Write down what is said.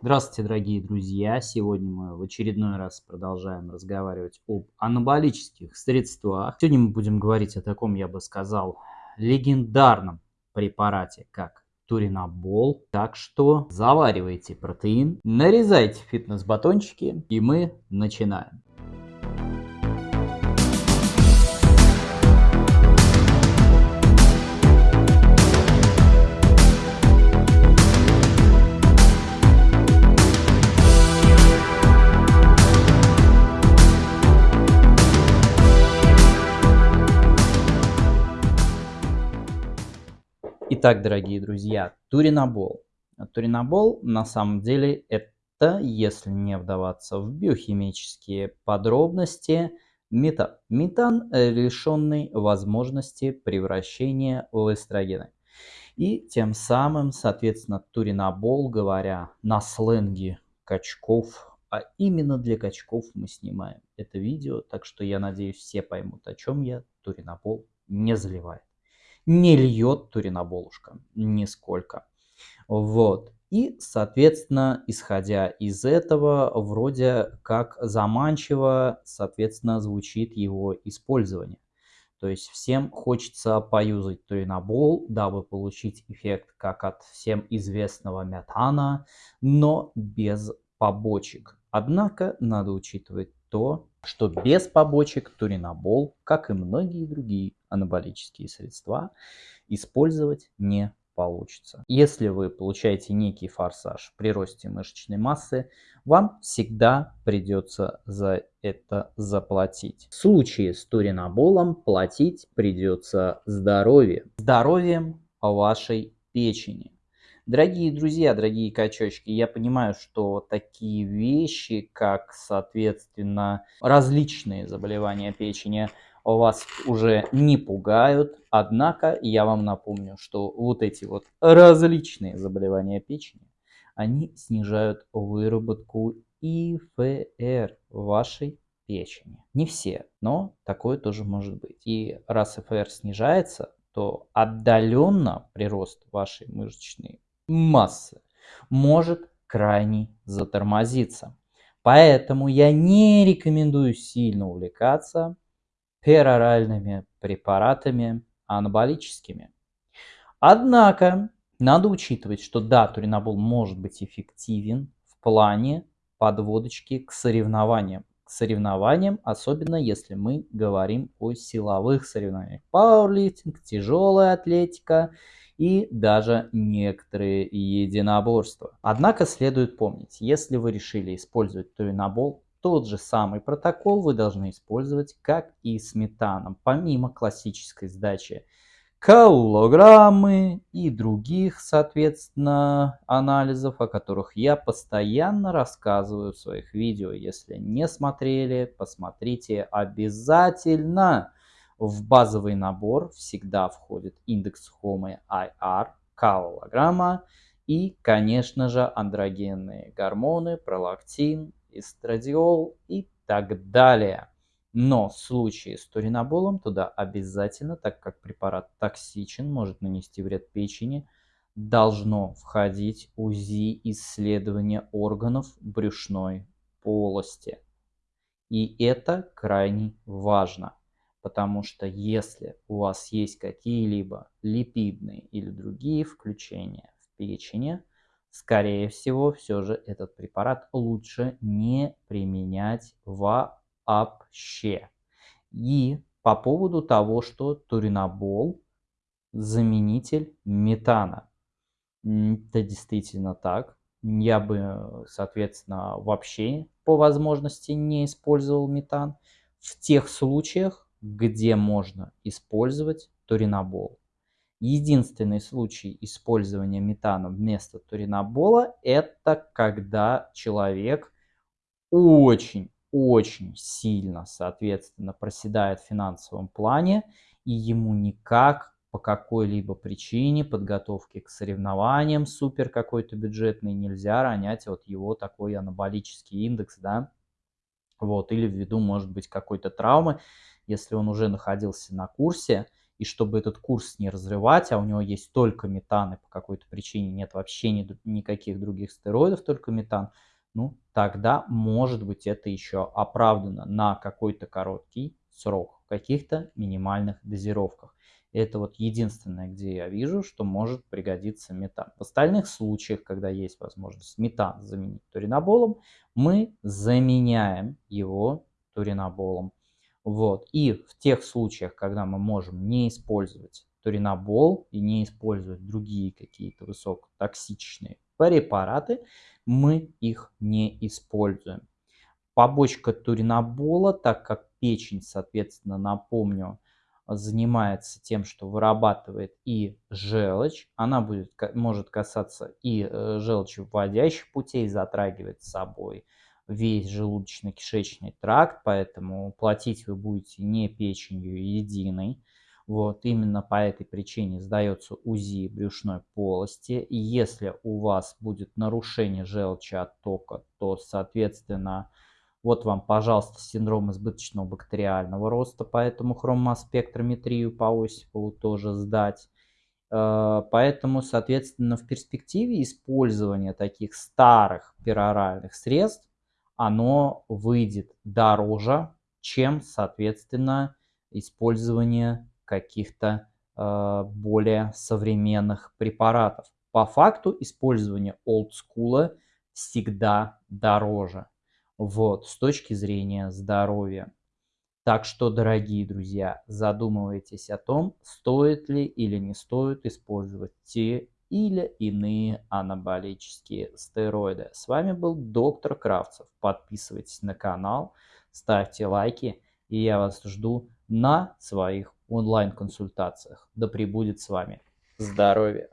Здравствуйте, дорогие друзья! Сегодня мы в очередной раз продолжаем разговаривать об анаболических средствах. Сегодня мы будем говорить о таком, я бы сказал, легендарном препарате, как туринабол. Так что заваривайте протеин, нарезайте фитнес-батончики и мы начинаем. Итак, дорогие друзья, туринабол. Туринабол на самом деле это, если не вдаваться в биохимические подробности, метан. Метан, лишенный возможности превращения в эстрогены. И тем самым, соответственно, туринабол, говоря на сленге качков, а именно для качков мы снимаем это видео, так что я надеюсь все поймут, о чем я, туринабол не заливает не льет туриноболушка нисколько. Вот. И, соответственно, исходя из этого, вроде как заманчиво, соответственно, звучит его использование. То есть всем хочется поюзать туринобол, дабы получить эффект как от всем известного метана, но без побочек. Однако надо учитывать то, что без побочек туринобол, как и многие другие анаболические средства, использовать не получится. Если вы получаете некий форсаж при росте мышечной массы, вам всегда придется за это заплатить. В случае с туриноболом платить придется здоровьем. Здоровьем вашей печени. Дорогие друзья, дорогие качочки, я понимаю, что такие вещи, как, соответственно, различные заболевания печени, вас уже не пугают. Однако я вам напомню, что вот эти вот различные заболевания печени, они снижают выработку ИФР вашей печени. Не все, но такое тоже может быть. И раз ИФР снижается, то отдаленно прирост вашей мышечной массы может крайне затормозиться. Поэтому я не рекомендую сильно увлекаться пероральными препаратами анаболическими. Однако надо учитывать, что да, туринабол может быть эффективен в плане подводочки к соревнованиям. К соревнованиям, особенно если мы говорим о силовых соревнованиях. Пауэрлифтинг, тяжелая атлетика и даже некоторые единоборства. Однако следует помнить, если вы решили использовать туринабол, тот же самый протокол вы должны использовать, как и с метаном, помимо классической сдачи каллограммы и других, соответственно, анализов, о которых я постоянно рассказываю в своих видео. Если не смотрели, посмотрите обязательно. В базовый набор всегда входит индекс Home IR, каллограмма и, конечно же, андрогенные гормоны, пролактин, эстрадиол и так далее. Но в случае с туриноболом туда обязательно, так как препарат токсичен, может нанести вред печени, должно входить УЗИ исследования органов брюшной полости. И это крайне важно, потому что если у вас есть какие-либо липидные или другие включения в печени, скорее всего, все же этот препарат лучше не применять вообще. И по поводу того, что туринабол заменитель метана. Это действительно так. Я бы, соответственно, вообще по возможности не использовал метан в тех случаях, где можно использовать туринабол. Единственный случай использования метана вместо туринабола – это когда человек очень-очень сильно, соответственно, проседает в финансовом плане, и ему никак по какой-либо причине подготовки к соревнованиям супер какой-то бюджетный нельзя ронять вот его такой анаболический индекс, да, вот, или ввиду, может быть, какой-то травмы, если он уже находился на курсе, и чтобы этот курс не разрывать, а у него есть только метан, и по какой-то причине нет вообще ни, никаких других стероидов, только метан, ну, тогда, может быть, это еще оправдано на какой-то короткий срок, в каких-то минимальных дозировках. Это вот единственное, где я вижу, что может пригодиться метан. В остальных случаях, когда есть возможность метан заменить туриноболом, мы заменяем его туриноболом. Вот. И в тех случаях, когда мы можем не использовать туринобол и не использовать другие какие-то высокотоксичные препараты, мы их не используем. Побочка туринобола, так как печень, соответственно, напомню, занимается тем, что вырабатывает и желчь, она будет, может касаться и э, желчи вводящих путей, затрагивать с собой весь желудочно-кишечный тракт, поэтому платить вы будете не печенью единой. Вот именно по этой причине сдается УЗИ брюшной полости. И если у вас будет нарушение желчи оттока, то, соответственно, вот вам, пожалуйста, синдром избыточного бактериального роста, поэтому хромоспектрометрию по Осипову тоже сдать. Э, поэтому, соответственно, в перспективе использования таких старых пероральных средств, оно выйдет дороже, чем, соответственно, использование каких-то э, более современных препаратов. По факту использование олдскула всегда дороже вот, с точки зрения здоровья. Так что, дорогие друзья, задумывайтесь о том, стоит ли или не стоит использовать те или иные анаболические стероиды. С вами был доктор Кравцев. Подписывайтесь на канал, ставьте лайки, и я вас жду на своих онлайн-консультациях. Да пребудет с вами здоровье!